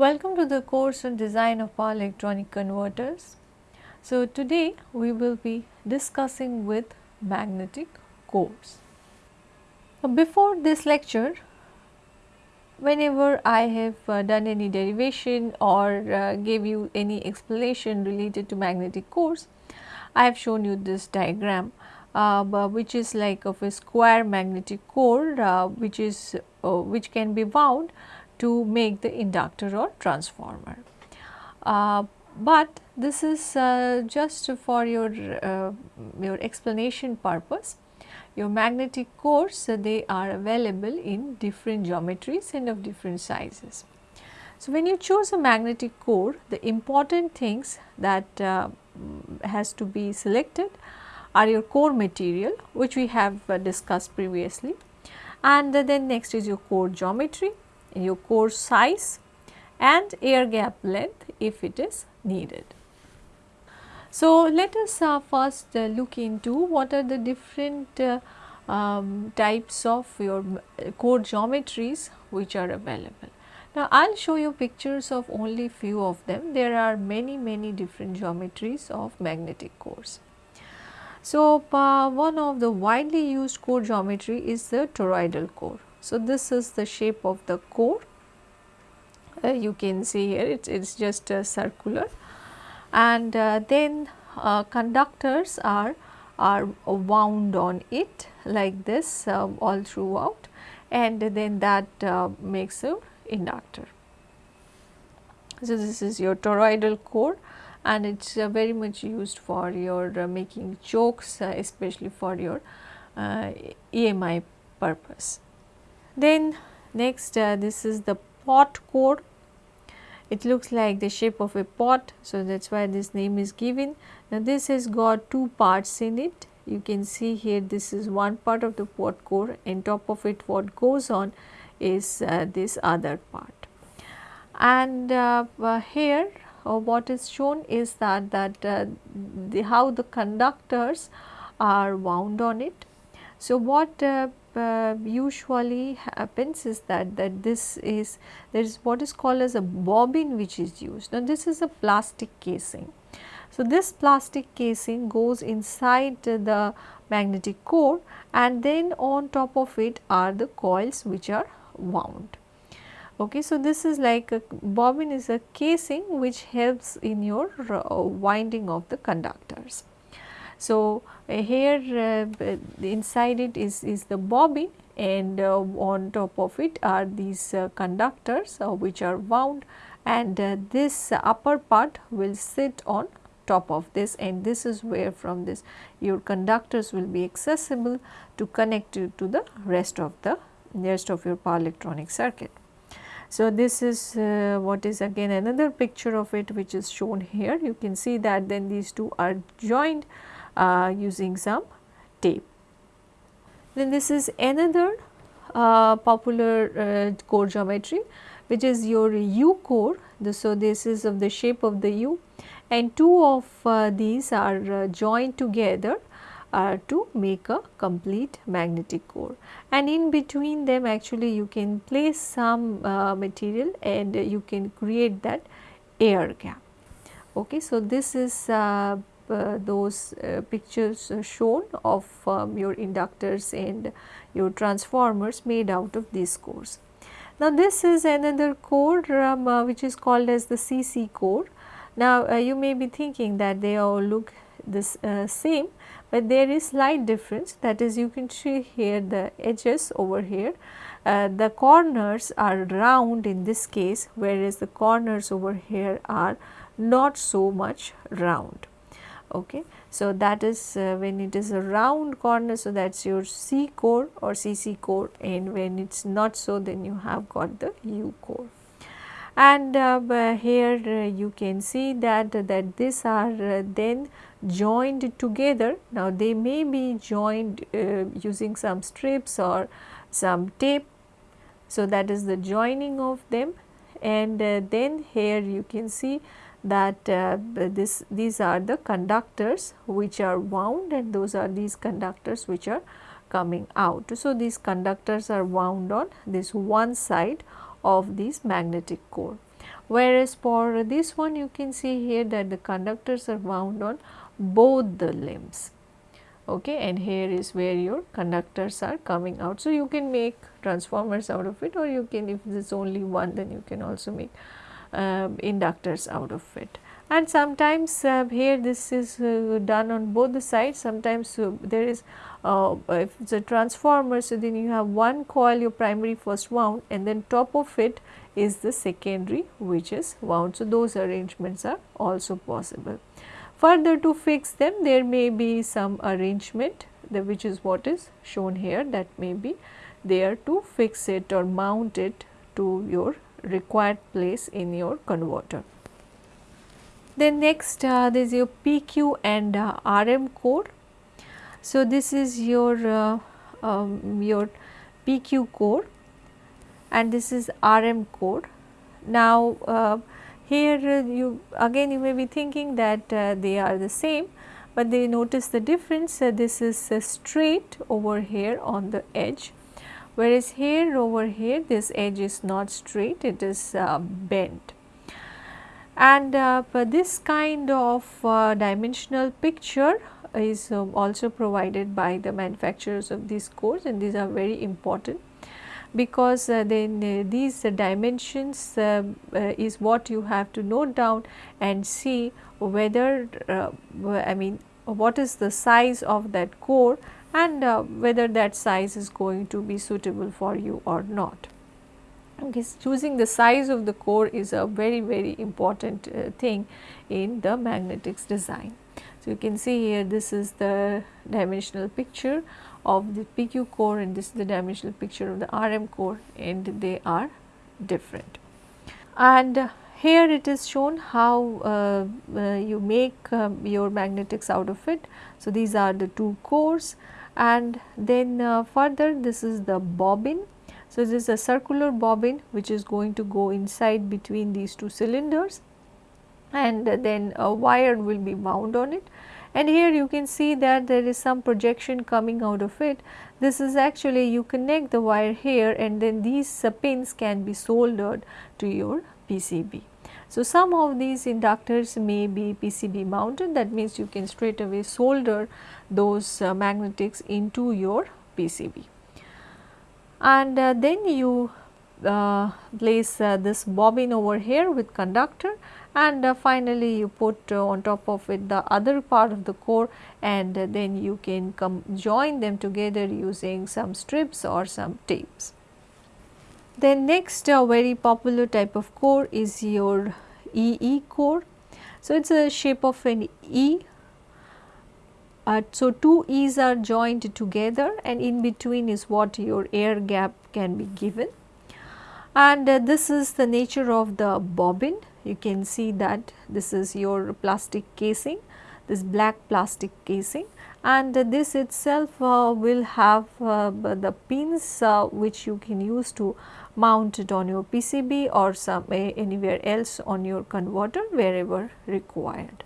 Welcome to the course on design of power electronic converters. So, today we will be discussing with magnetic cores. Before this lecture, whenever I have uh, done any derivation or uh, gave you any explanation related to magnetic cores, I have shown you this diagram uh, which is like of a square magnetic core uh, which is uh, which can be wound to make the inductor or transformer. Uh, but this is uh, just for your uh, your explanation purpose. Your magnetic cores they are available in different geometries and of different sizes. So, when you choose a magnetic core the important things that has to be selected are your core material which we have uh, discussed previously and then next is your core geometry, your core size and air gap length if it is needed. So, let us uh, first uh, look into what are the different uh, um, types of your core geometries which are available. Now, I will show you pictures of only few of them. There are many many different geometries of magnetic cores. So, uh, one of the widely used core geometry is the toroidal core. So, this is the shape of the core uh, you can see here it is just uh, circular and uh, then uh, conductors are are wound on it like this uh, all throughout and then that makes a inductor. So, this is your toroidal core and it is uh, very much used for your uh, making chokes uh, especially for your EMI purpose. Then next this is the pot core it looks like the shape of a pot so that is why this name is given. Now this has got two parts in it you can see here this is one part of the pot core and top of it what goes on is uh, this other part. And uh, uh, here uh, what is shown is that that uh, the, how the conductors are wound on it. So, what uh, uh, usually happens is that that this is there is what is called as a bobbin which is used. Now, this is a plastic casing. So, this plastic casing goes inside the magnetic core and then on top of it are the coils which are wound. Okay, so this is like a bobbin is a casing which helps in your uh, winding of the conductors. So, uh, here uh, inside it is, is the bobbin and uh, on top of it are these uh, conductors uh, which are wound and this upper part will sit on top of this and this is where from this your conductors will be accessible to connect to, to the rest of the rest of your power electronic circuit. So, this is uh, what is again another picture of it which is shown here. You can see that then these two are joined uh, using some tape. Then this is another uh, popular uh, core geometry which is your U core. The, so, this is of the shape of the U and two of uh, these are uh, joined together uh, to make a complete magnetic core and in between them actually you can place some material and you can create that air gap. Okay, so, this is those uh, pictures shown of um, your inductors and your transformers made out of these cores. Now, this is another core um, uh, which is called as the CC core. Now, you may be thinking that they all look this same, but there is slight difference that is you can see here the edges over here uh, the corners are round in this case whereas the corners over here are not so much round. Okay. So, that is uh, when it is a round corner so that is your C core or CC core and when it is not so then you have got the U core and uh, here uh, you can see that that these are uh, then joined together. Now, they may be joined uh, using some strips or some tape. So, that is the joining of them and uh, then here you can see that uh, this these are the conductors which are wound and those are these conductors which are coming out. So, these conductors are wound on this one side of this magnetic core. whereas for this one you can see here that the conductors are wound on both the limbs okay and here is where your conductors are coming out. So, you can make transformers out of it or you can if there is only one then you can also make inductors out of it and sometimes uh, here this is uh, done on both the sides sometimes uh, there is uh, if it is a transformer so then you have one coil your primary first wound and then top of it is the secondary which is wound. So, those arrangements are also possible. Further to fix them there may be some arrangement the, which is what is shown here that may be there to fix it or mount it to your required place in your converter. Then next uh, there is your PQ and uh, RM core. So, this is your uh, um, your PQ core and this is RM core. Now, uh, here uh, you again you may be thinking that uh, they are the same, but they notice the difference this is straight over here on the edge whereas here over here this edge is not straight it is bent. And uh, this kind of uh, dimensional picture is uh, also provided by the manufacturers of these cores and these are very important because uh, then uh, these dimensions uh, is what you have to note down and see whether I mean what is the size of that core and whether that size is going to be suitable for you or not. Okay, choosing the size of the core is a very very important uh, thing in the magnetics design. So, you can see here this is the dimensional picture of the PQ core and this is the dimensional picture of the RM core and they are different. And uh, here it is shown how uh, uh, you make um, your magnetics out of it. So, these are the two cores and then uh, further this is the bobbin so, this is a circular bobbin which is going to go inside between these two cylinders and then a wire will be wound on it and here you can see that there is some projection coming out of it. This is actually you connect the wire here and then these uh, pins can be soldered to your PCB. So, some of these inductors may be PCB mounted that means you can straight away solder those uh, magnetics into your PCB and uh, then you uh, place uh, this bobbin over here with conductor and uh, finally you put uh, on top of it the other part of the core and then you can come join them together using some strips or some tapes. Then next very popular type of core is your EE core. So, it is a shape of an E uh, so, two E's are joined together and in between is what your air gap can be given. And uh, this is the nature of the bobbin. You can see that this is your plastic casing, this black plastic casing and uh, this itself uh, will have uh, the pins uh, which you can use to mount it on your PCB or some anywhere else on your converter wherever required.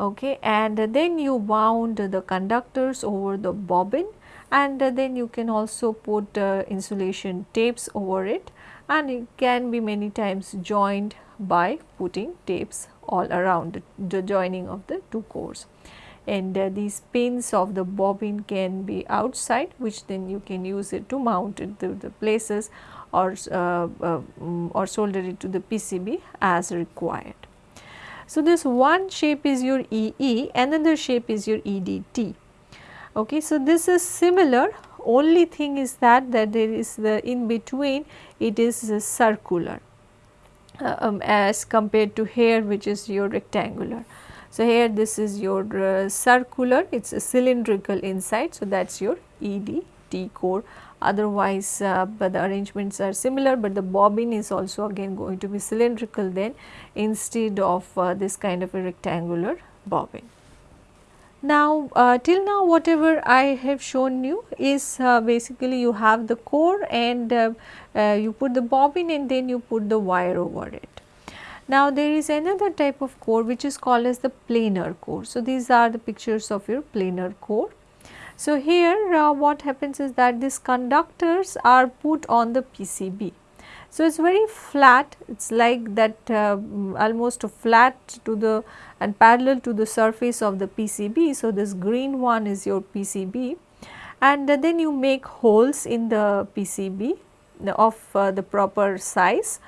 Okay and then you wound the conductors over the bobbin and then you can also put uh, insulation tapes over it and it can be many times joined by putting tapes all around the joining of the two cores. And uh, these pins of the bobbin can be outside which then you can use it to mount it to the places or uh, uh, or solder it to the PCB as required. So, this one shape is your EE, another shape is your EDT. Okay. So, this is similar only thing is that that there is the in between it is circular uh, um, as compared to here which is your rectangular. So, here this is your uh, circular it is a cylindrical inside. So, that is your EDT core otherwise uh, but the arrangements are similar, but the bobbin is also again going to be cylindrical then instead of uh, this kind of a rectangular bobbin. Now, uh, till now whatever I have shown you is uh, basically you have the core and uh, uh, you put the bobbin and then you put the wire over it. Now, there is another type of core which is called as the planar core. So, these are the pictures of your planar core so, here uh, what happens is that these conductors are put on the PCB. So, it is very flat it is like that uh, almost flat to the and parallel to the surface of the PCB. So, this green one is your PCB and then you make holes in the PCB of uh, the proper size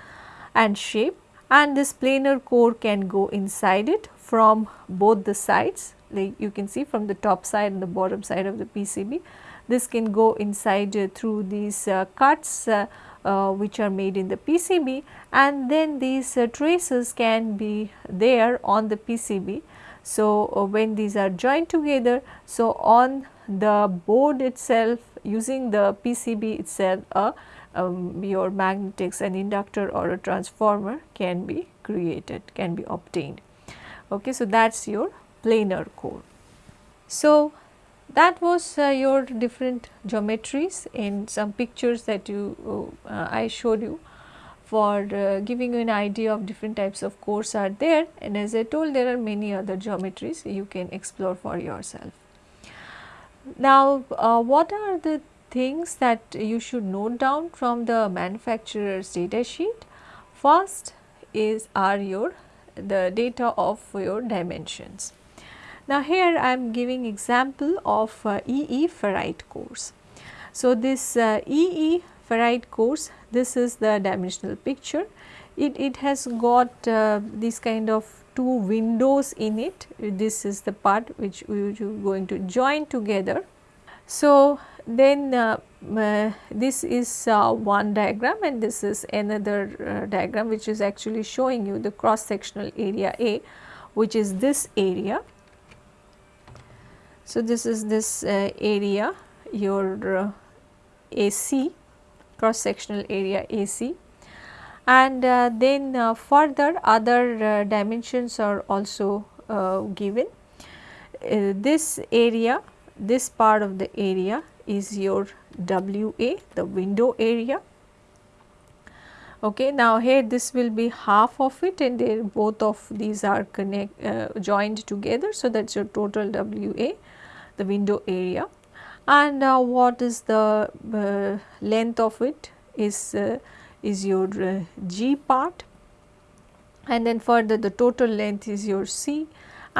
and shape and this planar core can go inside it from both the sides like you can see from the top side and the bottom side of the PCB. This can go inside uh, through these uh, cuts uh, uh, which are made in the PCB and then these uh, traces can be there on the PCB. So, when these are joined together, so on the board itself using the PCB itself uh, um, your magnetics an inductor or a transformer can be created can be obtained. Okay, so, that is your planar core. So, that was uh, your different geometries in some pictures that you uh, I showed you for uh, giving you an idea of different types of cores are there and as I told there are many other geometries you can explore for yourself. Now, uh, what are the things that you should note down from the manufacturer's data sheet? First is are your the data of your dimensions. Now, here I am giving example of uh, EE ferrite cores. So, this uh, EE ferrite cores this is the dimensional picture. It, it has got uh, this kind of two windows in it. This is the part which we are going to join together. So, then uh, uh, this is uh, one diagram and this is another uh, diagram which is actually showing you the cross sectional area A which is this area so, this is this uh, area your uh, AC cross sectional area AC and uh, then uh, further other uh, dimensions are also uh, given. this area this part of the area is your WA the window area. Okay. Now, here this will be half of it and both of these are connect joined together. So, that is your total WA the window area. And uh, what is the uh, length of it is uh, is your uh, G part. And then further the total length is your C.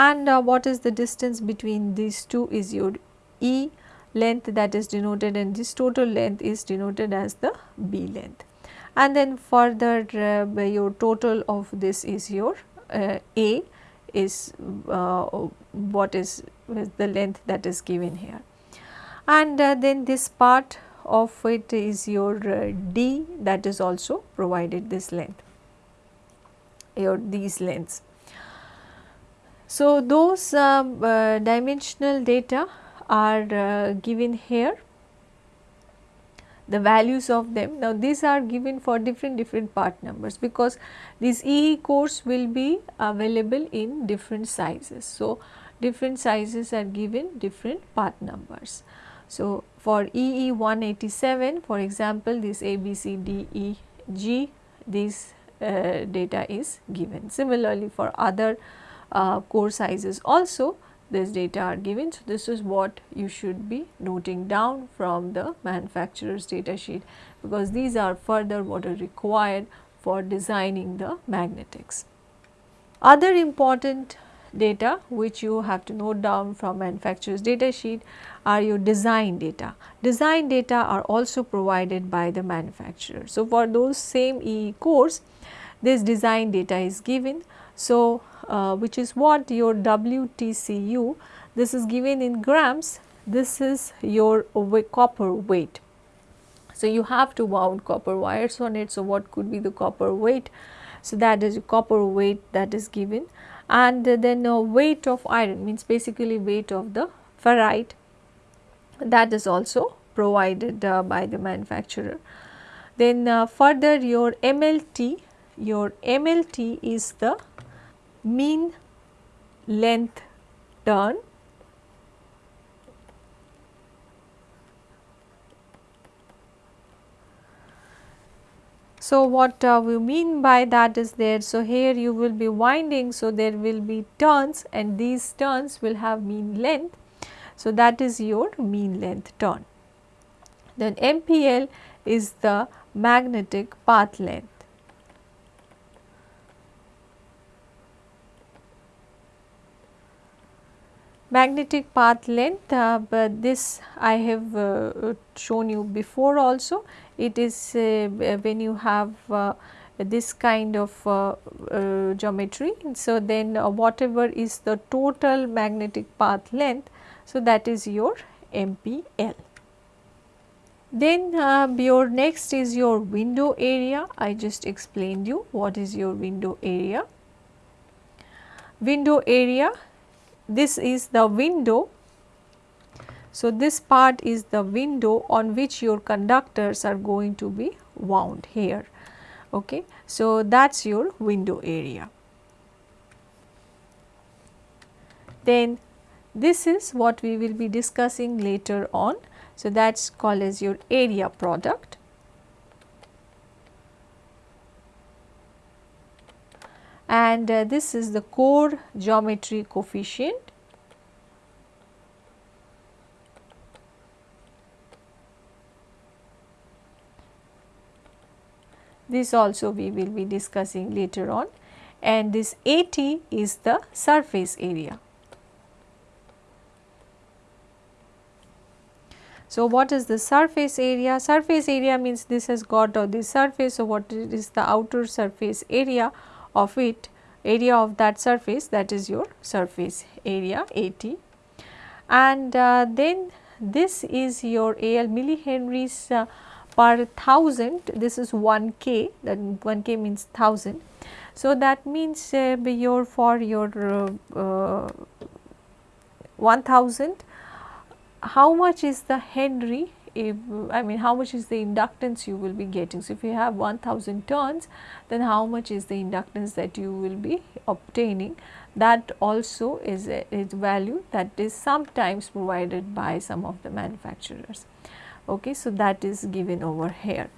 And uh, what is the distance between these two is your E. Length that is denoted and this total length is denoted as the B length. And then further your total of this is your A is what is the length that is given here. And uh, then this part of it is your uh, D that is also provided this length, your these lengths. So, those uh, uh dimensional data are uh, given here the values of them. Now, these are given for different different part numbers because these EE cores will be available in different sizes. So, different sizes are given different part numbers. So, for EE 187 for example, this A, B, C, D, E, G this uh, data is given. Similarly, for other uh, core sizes also this data are given. So, this is what you should be noting down from the manufacturer's data sheet because these are further what are required for designing the magnetics. Other important data which you have to note down from manufacturer's data sheet are your design data. Design data are also provided by the manufacturer. So, for those same EE cores this design data is given. So, uh, which is what your WTCU this is given in grams this is your copper weight. So, you have to wound copper wires on it. So, what could be the copper weight? So, that is copper weight that is given and then uh, weight of iron means basically weight of the ferrite that is also provided uh, by the manufacturer. Then uh, further your MLT, your MLT is the mean length turn So, what uh, we mean by that is there. So, here you will be winding. So, there will be turns and these turns will have mean length. So, that is your mean length turn. Then MPL is the magnetic path length. Magnetic path length uh, but this I have uh, shown you before also it is uh, when you have uh, this kind of uh, uh, geometry. So, then whatever is the total magnetic path length so that is your MPL. Then your next is your window area I just explained you what is your window area. Window area this is the window. So, this part is the window on which your conductors are going to be wound here. Okay. So, that is your window area. Then this is what we will be discussing later on. So, that is called as your area product. And uh, this is the core geometry coefficient. This also we will be discussing later on and this AT is the surface area. So, what is the surface area? Surface area means this has got uh, this surface. So, what is the outer surface area of it area of that surface that is your surface area AT and uh, then this is your AL millihenries uh, per thousand. This is 1 k. That 1 k means 1000. So, that means uh, your for your uh, 1000 how much is the Henry if I mean how much is the inductance you will be getting. So, if you have 1000 turns then how much is the inductance that you will be obtaining that also is a is value that is sometimes provided by some of the manufacturers. Okay, so, that is given over here.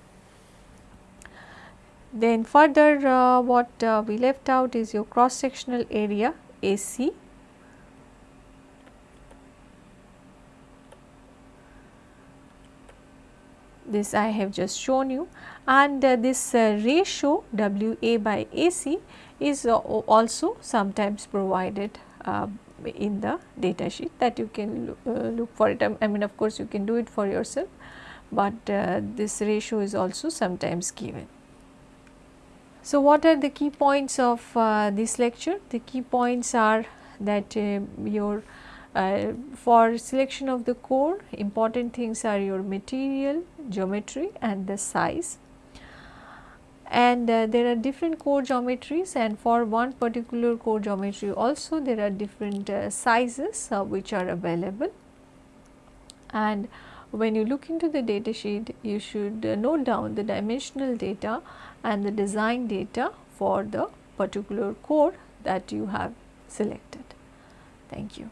Then further uh, what uh, we left out is your cross sectional area AC this I have just shown you and uh, this uh, ratio WA by AC is uh, also sometimes provided uh, in the data sheet that you can look, uh, look for it. I mean of course, you can do it for yourself, but uh, this ratio is also sometimes given. So, what are the key points of this lecture? The key points are that your uh, for selection of the core important things are your material, geometry and the size and uh, there are different core geometries and for one particular core geometry also there are different uh, sizes uh, which are available and when you look into the data sheet you should uh, note down the dimensional data and the design data for the particular core that you have selected. Thank you.